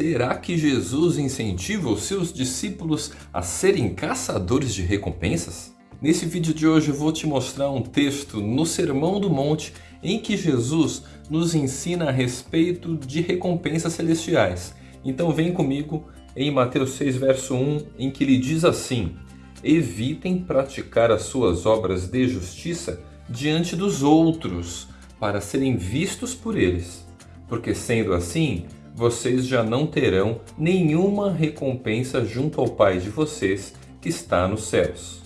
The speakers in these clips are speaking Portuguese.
Será que Jesus incentiva os seus discípulos a serem caçadores de recompensas? Nesse vídeo de hoje eu vou te mostrar um texto no Sermão do Monte em que Jesus nos ensina a respeito de recompensas celestiais. Então vem comigo em Mateus 6 verso 1 em que ele diz assim Evitem praticar as suas obras de justiça diante dos outros para serem vistos por eles, porque sendo assim vocês já não terão nenhuma recompensa junto ao Pai de vocês que está nos céus.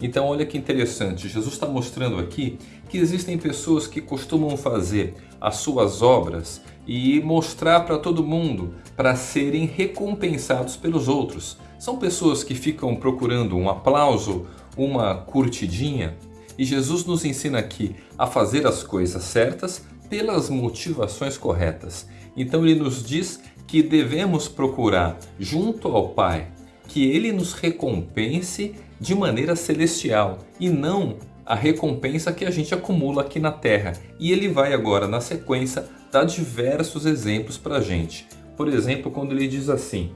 Então olha que interessante, Jesus está mostrando aqui que existem pessoas que costumam fazer as suas obras e mostrar para todo mundo para serem recompensados pelos outros. São pessoas que ficam procurando um aplauso, uma curtidinha e Jesus nos ensina aqui a fazer as coisas certas pelas motivações corretas. Então ele nos diz que devemos procurar junto ao Pai que Ele nos recompense de maneira celestial e não a recompensa que a gente acumula aqui na Terra. E ele vai agora na sequência dar diversos exemplos para a gente. Por exemplo, quando ele diz assim,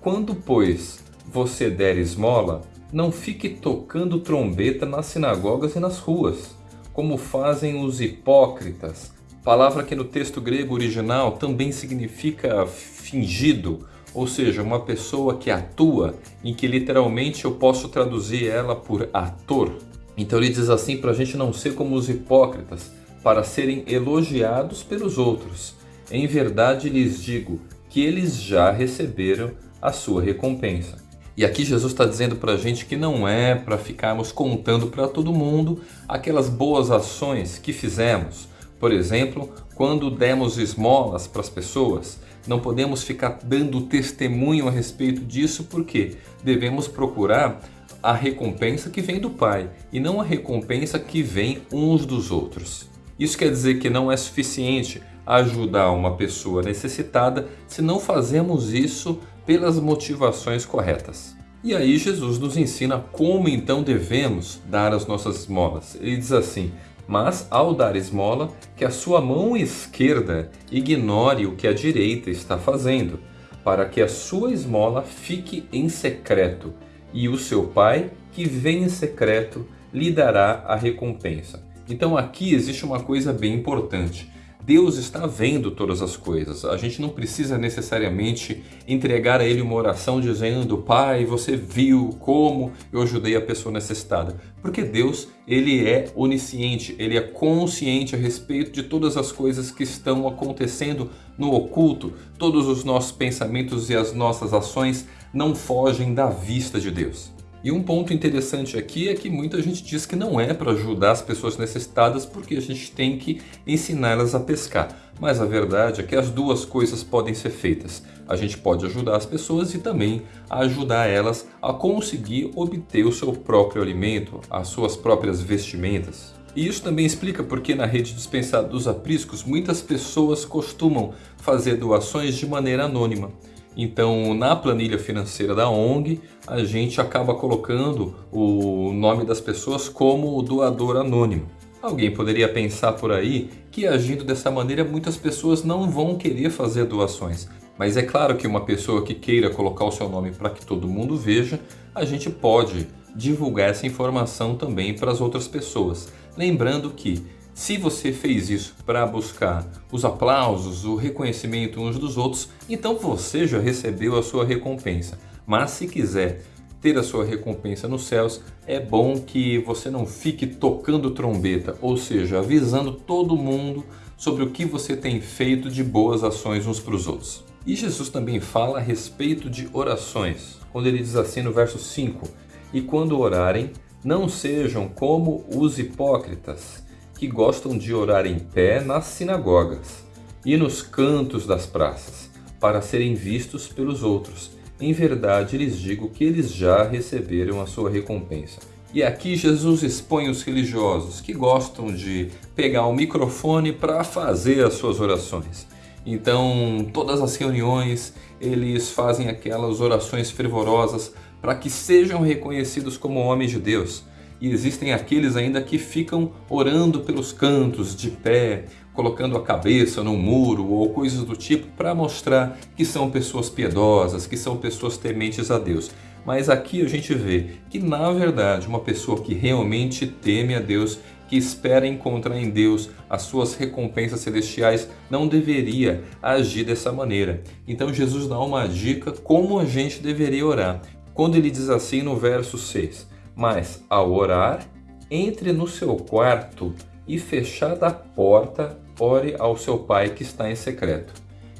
Quando pois você der esmola, não fique tocando trombeta nas sinagogas e nas ruas, como fazem os hipócritas, Palavra que no texto grego original também significa fingido, ou seja, uma pessoa que atua, em que literalmente eu posso traduzir ela por ator. Então ele diz assim para a gente não ser como os hipócritas, para serem elogiados pelos outros. Em verdade lhes digo que eles já receberam a sua recompensa. E aqui Jesus está dizendo para a gente que não é para ficarmos contando para todo mundo aquelas boas ações que fizemos, por exemplo, quando demos esmolas para as pessoas, não podemos ficar dando testemunho a respeito disso porque devemos procurar a recompensa que vem do Pai e não a recompensa que vem uns dos outros. Isso quer dizer que não é suficiente ajudar uma pessoa necessitada se não fazemos isso pelas motivações corretas. E aí Jesus nos ensina como então devemos dar as nossas esmolas. Ele diz assim, mas ao dar esmola, que a sua mão esquerda ignore o que a direita está fazendo, para que a sua esmola fique em secreto, e o seu pai, que vem em secreto, lhe dará a recompensa. Então aqui existe uma coisa bem importante. Deus está vendo todas as coisas. A gente não precisa necessariamente entregar a Ele uma oração dizendo Pai, você viu como eu ajudei a pessoa necessitada. Porque Deus, Ele é onisciente, Ele é consciente a respeito de todas as coisas que estão acontecendo no oculto. Todos os nossos pensamentos e as nossas ações não fogem da vista de Deus. E um ponto interessante aqui é que muita gente diz que não é para ajudar as pessoas necessitadas porque a gente tem que ensiná-las a pescar. Mas a verdade é que as duas coisas podem ser feitas. A gente pode ajudar as pessoas e também ajudar elas a conseguir obter o seu próprio alimento, as suas próprias vestimentas. E isso também explica porque na rede dispensada dos apriscos muitas pessoas costumam fazer doações de maneira anônima. Então, na planilha financeira da ONG, a gente acaba colocando o nome das pessoas como doador anônimo. Alguém poderia pensar por aí que agindo dessa maneira muitas pessoas não vão querer fazer doações. Mas é claro que uma pessoa que queira colocar o seu nome para que todo mundo veja, a gente pode divulgar essa informação também para as outras pessoas. Lembrando que se você fez isso para buscar os aplausos, o reconhecimento uns dos outros, então você já recebeu a sua recompensa. Mas se quiser ter a sua recompensa nos céus, é bom que você não fique tocando trombeta, ou seja, avisando todo mundo sobre o que você tem feito de boas ações uns para os outros. E Jesus também fala a respeito de orações, quando ele diz assim no verso 5, E quando orarem, não sejam como os hipócritas, que gostam de orar em pé nas sinagogas e nos cantos das praças, para serem vistos pelos outros. Em verdade lhes digo que eles já receberam a sua recompensa. E aqui Jesus expõe os religiosos que gostam de pegar o microfone para fazer as suas orações. Então, todas as reuniões, eles fazem aquelas orações fervorosas para que sejam reconhecidos como homens de Deus. E existem aqueles ainda que ficam orando pelos cantos, de pé, colocando a cabeça no muro ou coisas do tipo para mostrar que são pessoas piedosas, que são pessoas tementes a Deus. Mas aqui a gente vê que, na verdade, uma pessoa que realmente teme a Deus, que espera encontrar em Deus as suas recompensas celestiais, não deveria agir dessa maneira. Então Jesus dá uma dica como a gente deveria orar. Quando ele diz assim no verso 6, Mas ao orar, entre no seu quarto e fechada a porta, ore ao seu pai que está em secreto.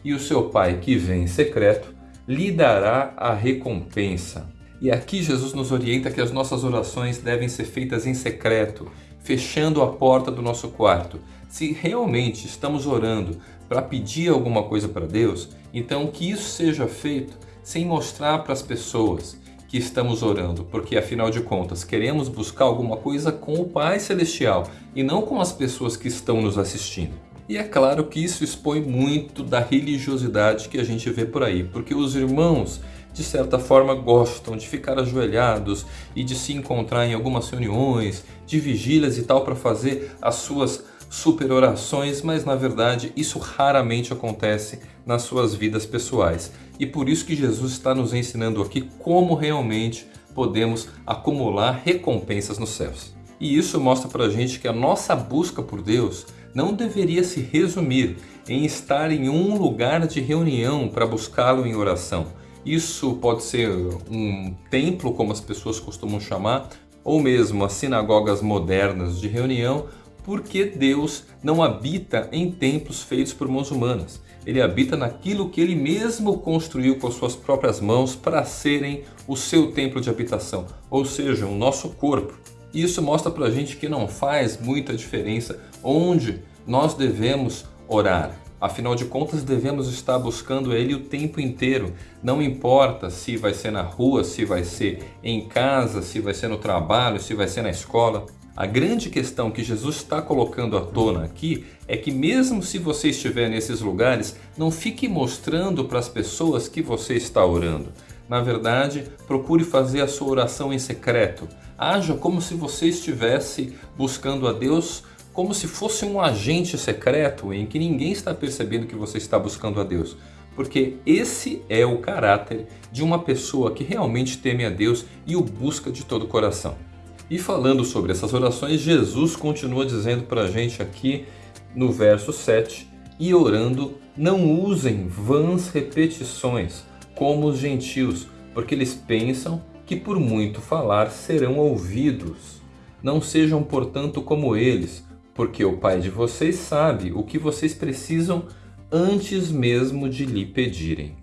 E o seu pai que vem em secreto lhe dará a recompensa. E aqui Jesus nos orienta que as nossas orações devem ser feitas em secreto, fechando a porta do nosso quarto. Se realmente estamos orando para pedir alguma coisa para Deus, então que isso seja feito sem mostrar para as pessoas que estamos orando, porque afinal de contas queremos buscar alguma coisa com o Pai Celestial e não com as pessoas que estão nos assistindo. E é claro que isso expõe muito da religiosidade que a gente vê por aí, porque os irmãos, de certa forma, gostam de ficar ajoelhados e de se encontrar em algumas reuniões, de vigílias e tal, para fazer as suas super orações, mas na verdade isso raramente acontece nas suas vidas pessoais. E por isso que Jesus está nos ensinando aqui como realmente podemos acumular recompensas nos céus. E isso mostra para a gente que a nossa busca por Deus não deveria se resumir em estar em um lugar de reunião para buscá-lo em oração. Isso pode ser um templo, como as pessoas costumam chamar, ou mesmo as sinagogas modernas de reunião, porque Deus não habita em templos feitos por mãos humanas. Ele habita naquilo que ele mesmo construiu com as suas próprias mãos para serem o seu templo de habitação, ou seja, o nosso corpo. Isso mostra para a gente que não faz muita diferença onde nós devemos orar. Afinal de contas, devemos estar buscando Ele o tempo inteiro. Não importa se vai ser na rua, se vai ser em casa, se vai ser no trabalho, se vai ser na escola. A grande questão que Jesus está colocando à tona aqui é que mesmo se você estiver nesses lugares, não fique mostrando para as pessoas que você está orando. Na verdade, procure fazer a sua oração em secreto. Haja como se você estivesse buscando a Deus como se fosse um agente secreto em que ninguém está percebendo que você está buscando a Deus. Porque esse é o caráter de uma pessoa que realmente teme a Deus e o busca de todo o coração. E falando sobre essas orações, Jesus continua dizendo para a gente aqui no verso 7, e orando, não usem vãs repetições, como os gentios, porque eles pensam que por muito falar serão ouvidos. Não sejam, portanto, como eles, porque o Pai de vocês sabe o que vocês precisam antes mesmo de lhe pedirem.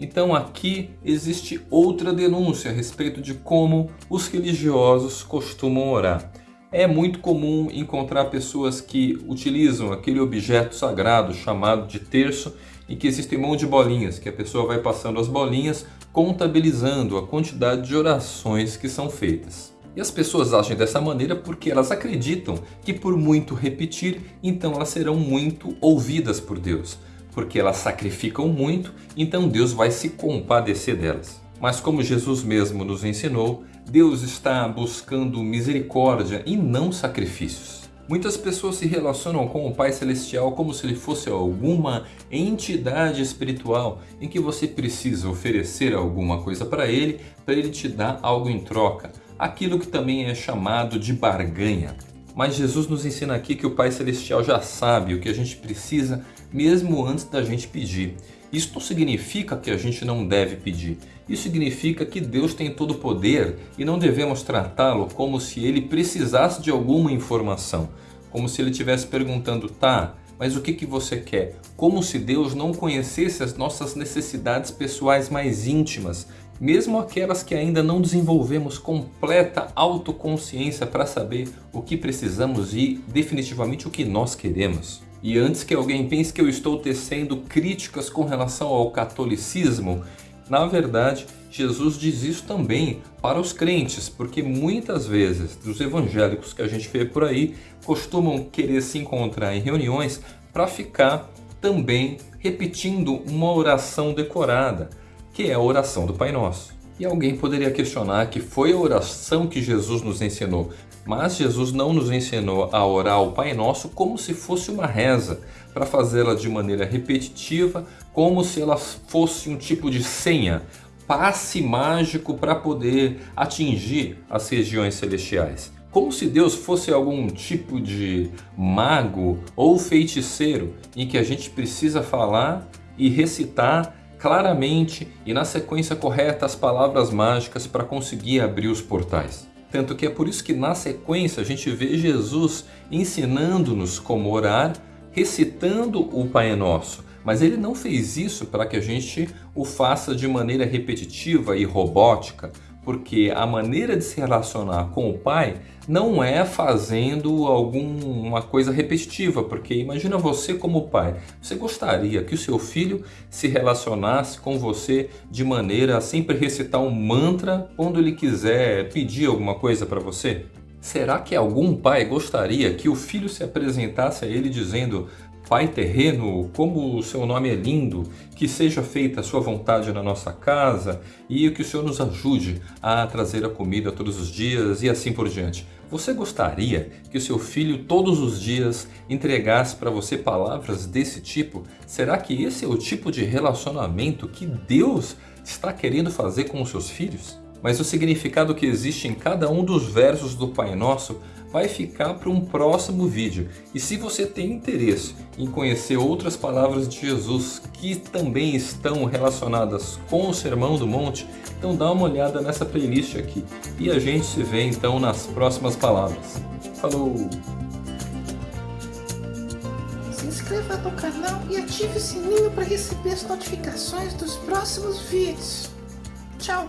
Então aqui existe outra denúncia a respeito de como os religiosos costumam orar. É muito comum encontrar pessoas que utilizam aquele objeto sagrado chamado de terço e que existe um monte de bolinhas, que a pessoa vai passando as bolinhas contabilizando a quantidade de orações que são feitas. E as pessoas agem dessa maneira porque elas acreditam que por muito repetir, então elas serão muito ouvidas por Deus. Porque elas sacrificam muito, então Deus vai se compadecer delas. Mas como Jesus mesmo nos ensinou, Deus está buscando misericórdia e não sacrifícios. Muitas pessoas se relacionam com o Pai Celestial como se ele fosse alguma entidade espiritual em que você precisa oferecer alguma coisa para ele, para ele te dar algo em troca aquilo que também é chamado de barganha. Mas Jesus nos ensina aqui que o Pai Celestial já sabe o que a gente precisa mesmo antes da gente pedir. Isso não significa que a gente não deve pedir. Isso significa que Deus tem todo o poder e não devemos tratá-lo como se ele precisasse de alguma informação. Como se ele estivesse perguntando, tá, mas o que, que você quer? Como se Deus não conhecesse as nossas necessidades pessoais mais íntimas mesmo aquelas que ainda não desenvolvemos completa autoconsciência para saber o que precisamos e definitivamente o que nós queremos. E antes que alguém pense que eu estou tecendo críticas com relação ao catolicismo, na verdade, Jesus diz isso também para os crentes, porque muitas vezes os evangélicos que a gente vê por aí costumam querer se encontrar em reuniões para ficar também repetindo uma oração decorada que é a oração do Pai Nosso. E alguém poderia questionar que foi a oração que Jesus nos ensinou. Mas Jesus não nos ensinou a orar o Pai Nosso como se fosse uma reza, para fazê-la de maneira repetitiva, como se ela fosse um tipo de senha, passe mágico para poder atingir as regiões celestiais. Como se Deus fosse algum tipo de mago ou feiticeiro em que a gente precisa falar e recitar claramente e na sequência correta as palavras mágicas para conseguir abrir os portais. Tanto que é por isso que na sequência a gente vê Jesus ensinando-nos como orar, recitando o Pai Nosso. Mas ele não fez isso para que a gente o faça de maneira repetitiva e robótica, porque a maneira de se relacionar com o pai não é fazendo alguma coisa repetitiva, porque imagina você como pai, você gostaria que o seu filho se relacionasse com você de maneira a sempre recitar um mantra quando ele quiser pedir alguma coisa para você? Será que algum pai gostaria que o filho se apresentasse a ele dizendo Pai terreno, como o seu nome é lindo, que seja feita a sua vontade na nossa casa e que o Senhor nos ajude a trazer a comida todos os dias e assim por diante. Você gostaria que o seu filho todos os dias entregasse para você palavras desse tipo? Será que esse é o tipo de relacionamento que Deus está querendo fazer com os seus filhos? Mas o significado que existe em cada um dos versos do Pai Nosso vai ficar para um próximo vídeo. E se você tem interesse em conhecer outras palavras de Jesus que também estão relacionadas com o Sermão do Monte, então dá uma olhada nessa playlist aqui. E a gente se vê então nas próximas palavras. Falou! Se inscreva no canal e ative o sininho para receber as notificações dos próximos vídeos. Tchau!